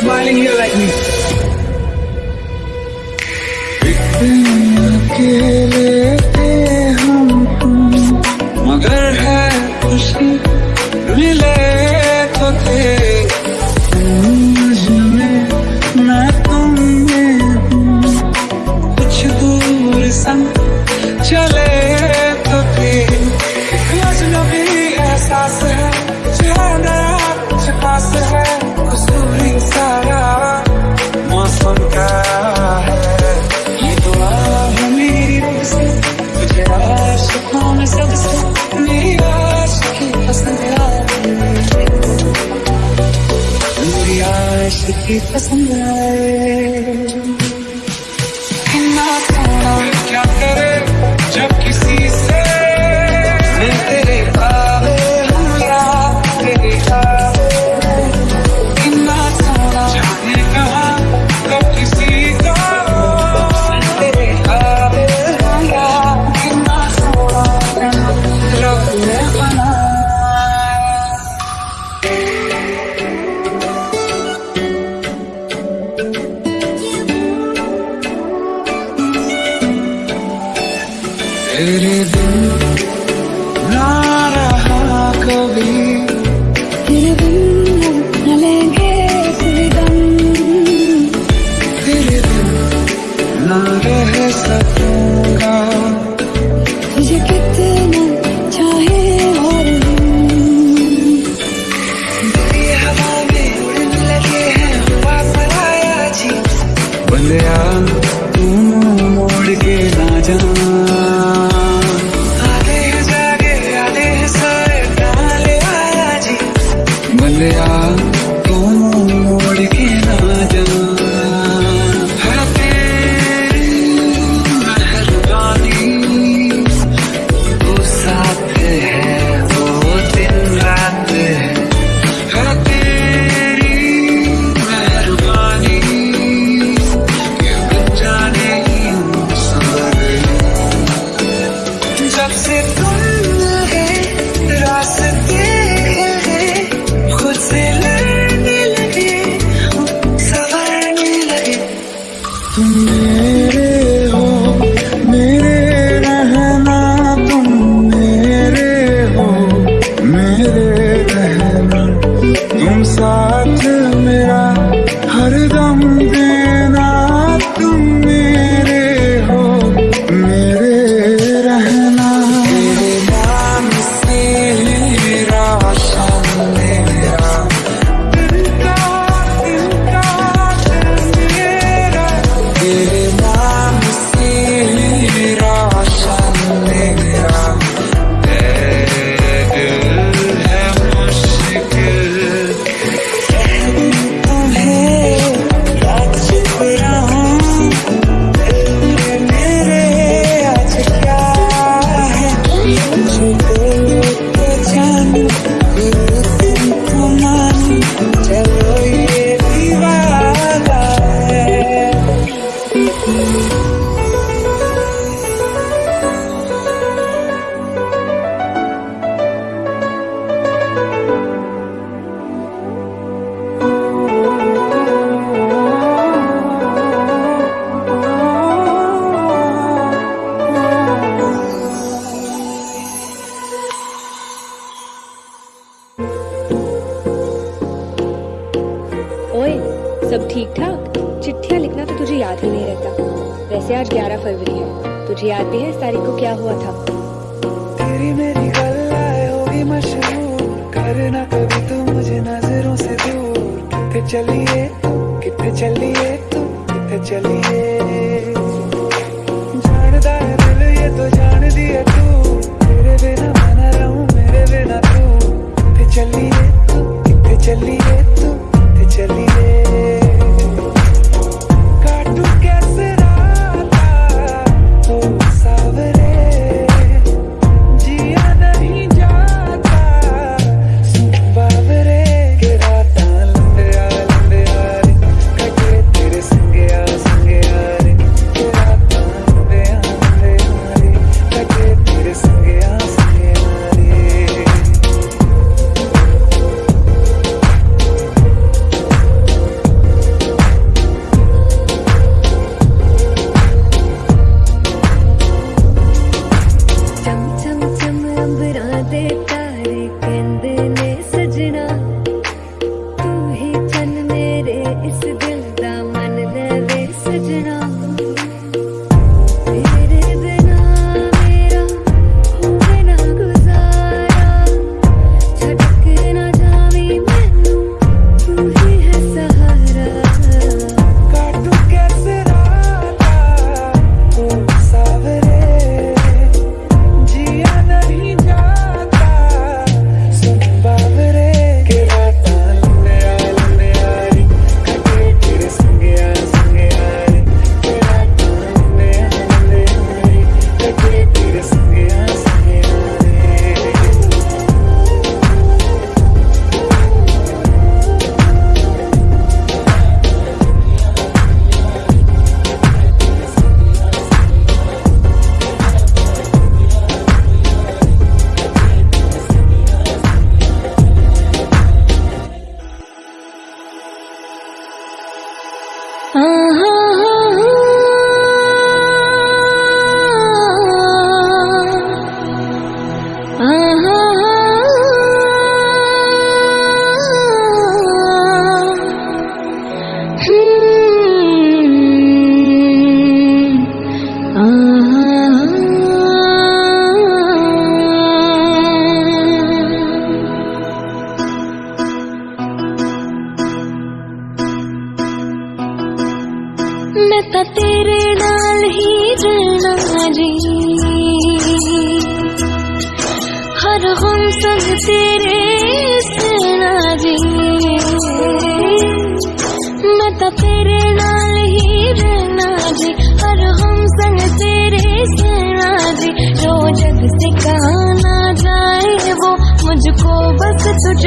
smiling here like me. इश्क की पसंद आए क्या करे? याद ही नहीं रहता। वैसे आज 11 फरवरी है। तुझे याद भी है इस तारीख को क्या हुआ था? तेरी मेरी होगी मशहूर। करना कभी मुझे नज़रों से दूर। कितने चलिए कितने चलिए तू, कितने चलिए। Yes, yes.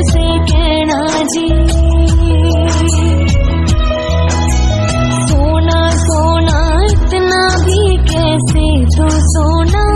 तुझसे कहना जी। सोना सोना इतना भी कैसे? तू सोना सोना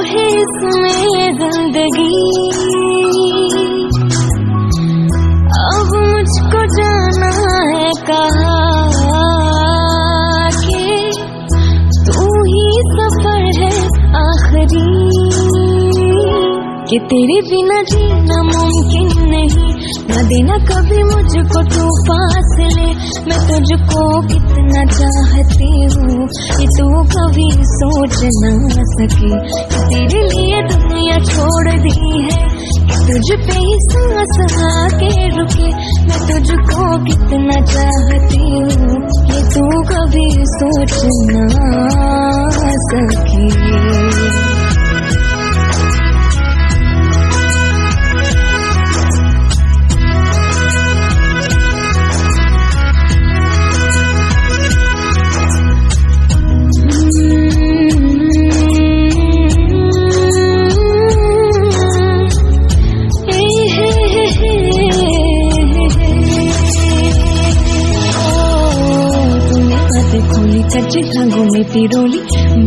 है इसमें ज़िंदगी। अब मुझको जाना है कहा कि? तू ही सफ़र है आखिरी। कि तेरे बिना जीना मुमकिन नहीं। न देना कभी मुझको तू तुझको कितना चाहती हूँ कि तू कभी सोच ना सके। तेरे लिए दुनिया छोड़ दी है तुझ पे ही सांस आके रुके। मैं तुझको कितना चाहती हूँ कि तू कभी सोच ना सके। चर्चे रंगों में पिरोली,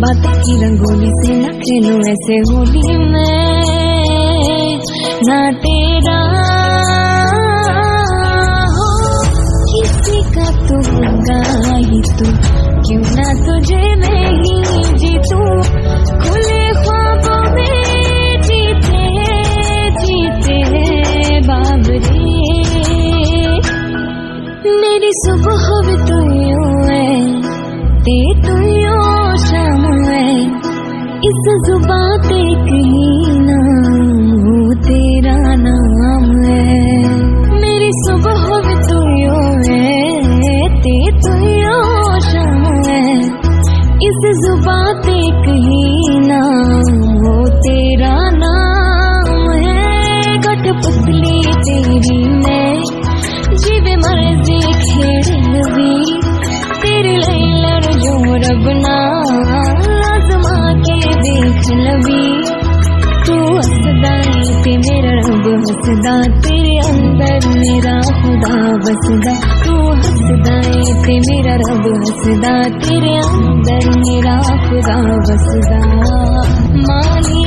बात की रंगोली से न खेलो ऐसे होली मैं। ना तेरा हो, किसी का तू होगा ही तू, क्यों ना तुझे हसदा तेरे बसदा तू हसदाई ते मेरा रब हसदा। तेरे मेरा खुदा बसदा माली